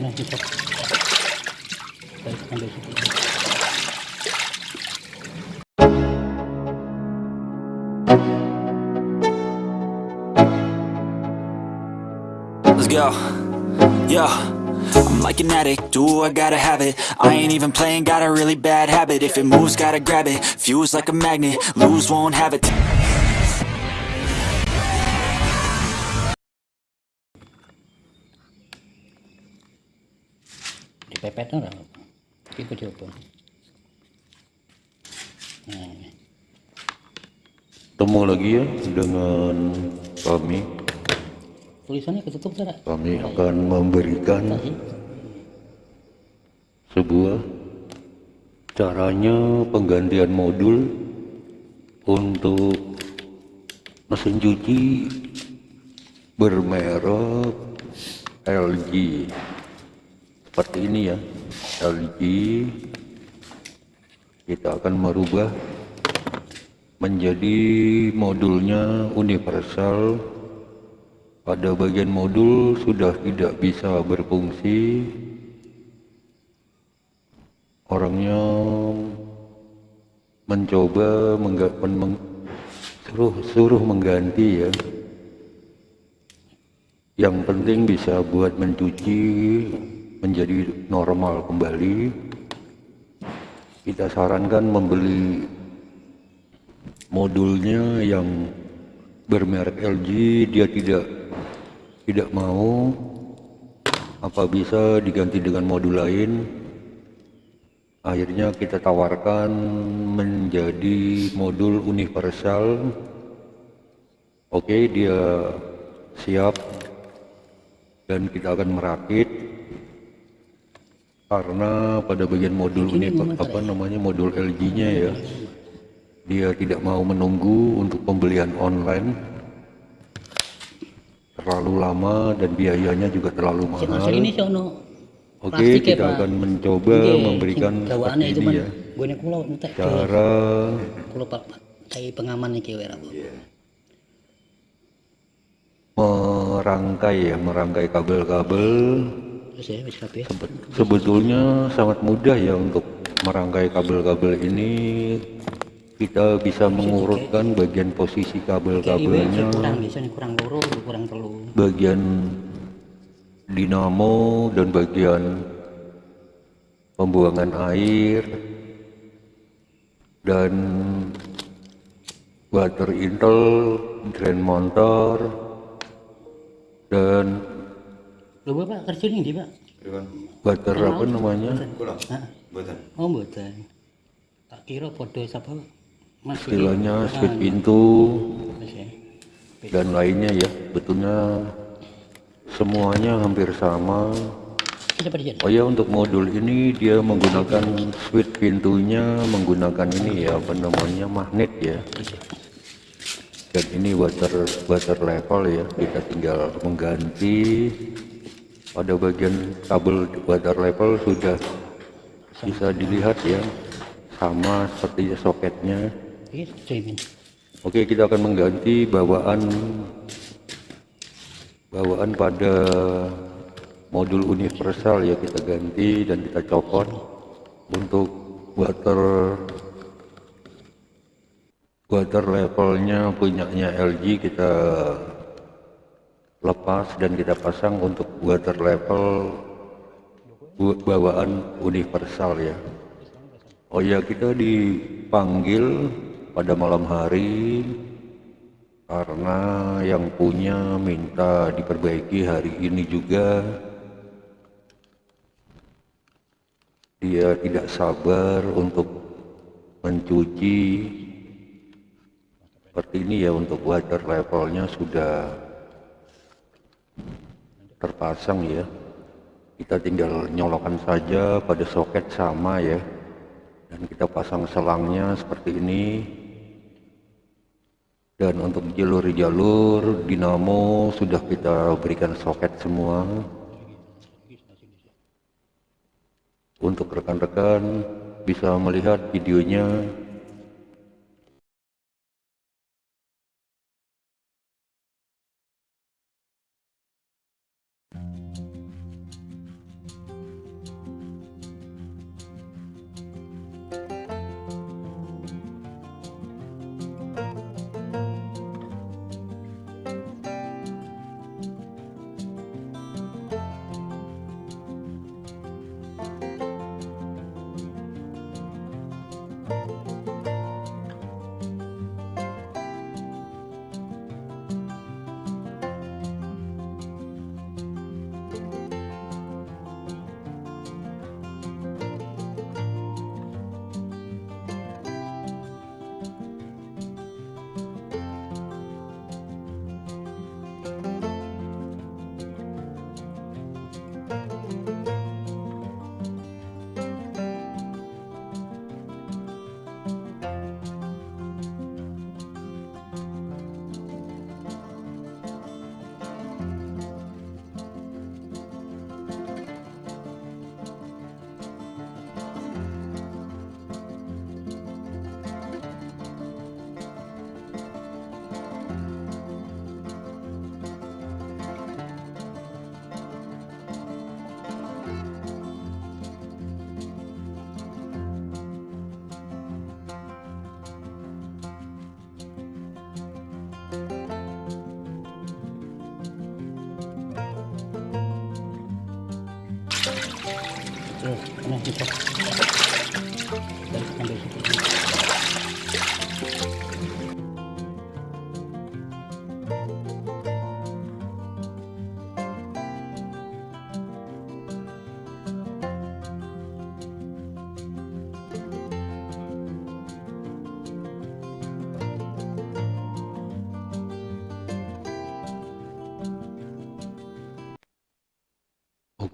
Let's go. Yeah. I'm like an addict, do I gotta have it? I ain't even playing, got a really bad habit. If it moves, gotta grab it, fuse like a magnet. Lose, won't have it Dipepet ora. Iki ku coba. Nah, ini. Ketemu lagi ya dengan kami. tulisannya ketutup tidak? Kami akan memberikan Tadi. sebuah caranya penggantian modul untuk mesin cuci bermerek LG seperti ini ya. LG kita akan merubah menjadi modulnya universal. Pada bagian modul sudah tidak bisa berfungsi. Orangnya mencoba mengga, men, meng- suruh suruh mengganti ya. Yang penting bisa buat mencuci menjadi normal kembali. Kita sarankan membeli modulnya yang bermerek LG dia tidak tidak mau. Apa bisa diganti dengan modul lain? Akhirnya kita tawarkan menjadi modul universal. Oke dia siap dan kita akan merakit karena pada bagian modul ini apa namanya modul LG nya ya dia tidak mau menunggu untuk pembelian online. Terlalu lama dan biayanya juga terlalu mahal. ini Oke, ya, kita Pak. akan mencoba Nggih, memberikan sing seperti gawaane ini cuman ya. Cara kayak pengaman iki merangkai ya, merangkai kabel-kabel. Ya. Sebetulnya sangat mudah ya untuk merangkai kabel-kabel ini. Kita bisa mengurutkan bagian posisi kabel-kabelnya, bagian dinamo dan bagian pembuangan air dan water intel, drain motor dan Lho Bapak kerja ning ndi, Pak? water apa namanya? Hah? Oh, mboten. Tak kira padha sapa Mas istilahnya Ah, switch pintu. Wis ya. dan lainnya ya betulnya semuanya hampir sama. Oh ya untuk modul ini dia menggunakan switch pintunya menggunakan ini ya apa namanya magnet ya. Dan ini water water level ya. Kita tinggal mengganti pada bagian kabel water level sudah bisa dilihat ya sama seperti soketnya jamin. Oke, kita akan mengganti bawaan bawaan pada modul universal ya kita ganti dan kita copot untuk water water levelnya punyanya LG kita lepas dan kita pasang untuk water level bawaan universal ya. Oh ya kita dipanggil pada malam hari karena yang punya minta diperbaiki hari ini juga. Dia tidak sabar untuk mencuci. Seperti ini ya untuk water levelnya sudah terpasang ya. Kita tinggal nyolokan saja pada soket sama ya. Dan kita pasang selangnya seperti ini. Dan untuk jalur-jalur dinamo sudah kita berikan soket semua. Untuk rekan-rekan bisa melihat videonya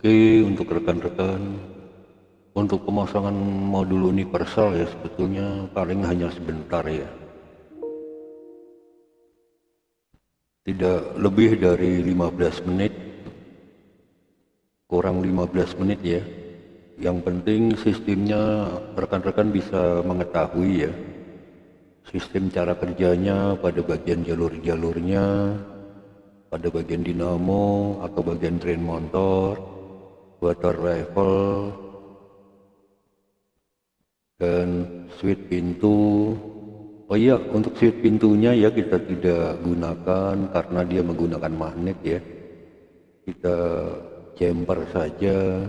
Oke, untuk rekan-rekan, untuk pemasangan modul universal ya sebetulnya paling hanya sebentar ya. Tidak lebih dari 15 menit, kurang 15 menit ya. Yang penting sistemnya rekan-rekan bisa mengetahui ya. Sistem cara kerjanya pada bagian jalur-jalurnya, pada bagian dinamo atau bagian drain motor, water level dan switch pintu. Oh iya untuk switch pintunya ya kita tidak gunakan karena dia menggunakan magnet ya. Kita jumper saja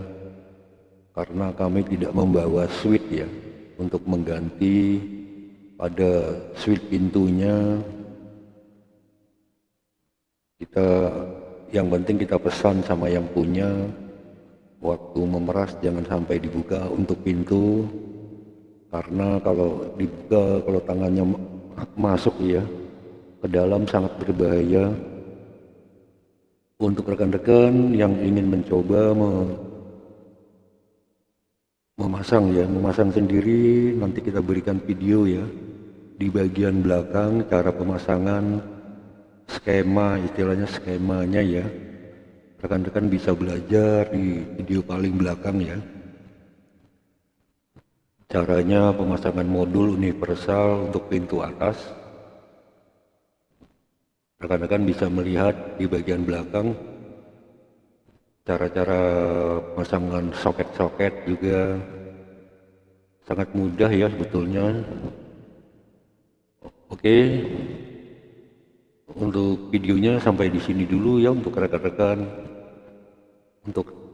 karena kami tidak membawa switch ya untuk mengganti pada switch pintunya. Kita yang penting kita pesan sama yang punya. Waktu memeras jangan sampai dibuka untuk pintu karena kalau dibuka kalau tangannya masuk ya ke dalam sangat berbahaya. Untuk rekan-rekan yang ingin mencoba memasang ya memasang sendiri nanti kita berikan video ya di bagian belakang cara pemasangan skema istilahnya skemanya ya. Rekan-rekan bisa belajar di video paling belakang ya caranya pemasangan modul universal untuk pintu atas. Rekan-rekan bisa melihat di bagian belakang. Cara-cara pemasangan soket-soket juga sangat mudah ya sebetulnya. Oke. Untuk videonya sampai di sini dulu ya untuk rekan-rekan. Untuk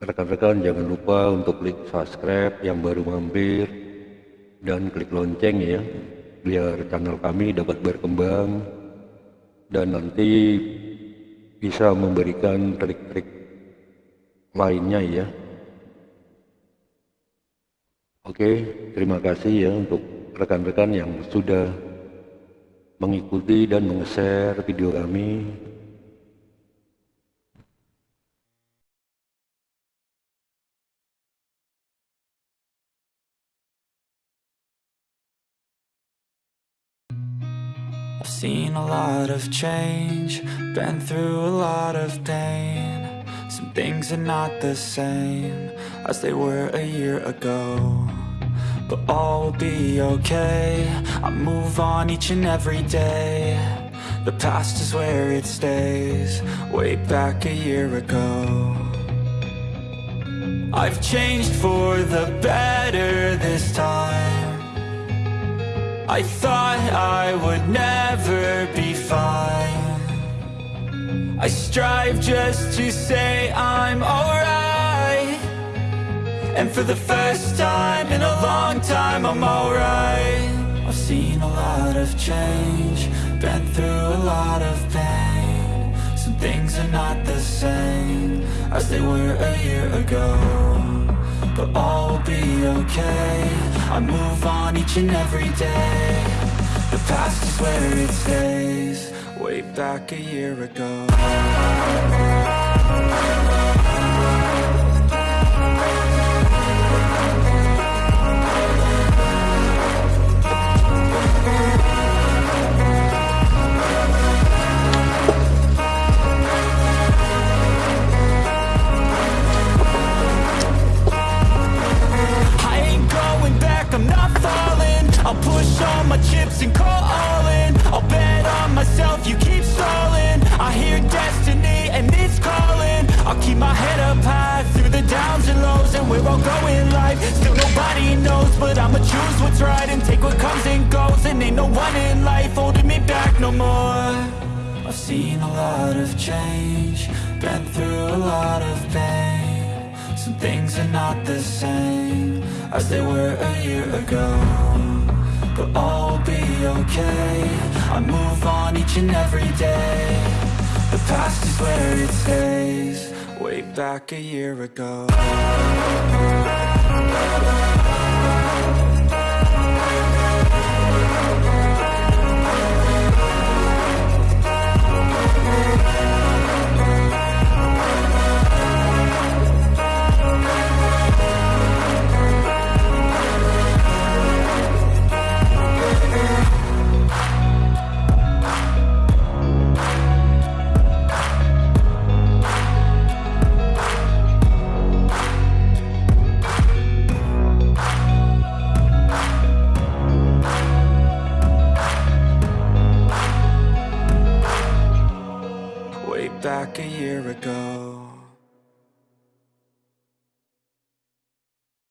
rekan-rekan jangan lupa untuk klik subscribe yang baru mampir dan klik lonceng ya biar channel kami dapat berkembang dan nanti bisa memberikan trik-trik lainnya ya. Oke terima kasih ya untuk rekan-rekan yang sudah mengikuti dan meng-share video kami I've seen a lot of change, been through a lot of pain. Some things are not the same as they were a year ago. But all will be okay, I move on each and every day. The past is where it stays, way back a year ago. I've changed for the better this time. I thought I would never be fine. I strive just to say I'm alright. And for the first time in a long time I'm alright. I've seen a lot of change Been through a lot of pain. Some things are not the same As they were a year ago But all will be okay I move on each and every day. The past is where it stays. Way back a year ago Right and take what comes and goes And ain't no one in life holding me back no more. I've seen a lot of change Been through a lot of pain. Some things are not the same As they were a year ago But all will be okay. I move on each and every day. The past is where it stays Way back a year ago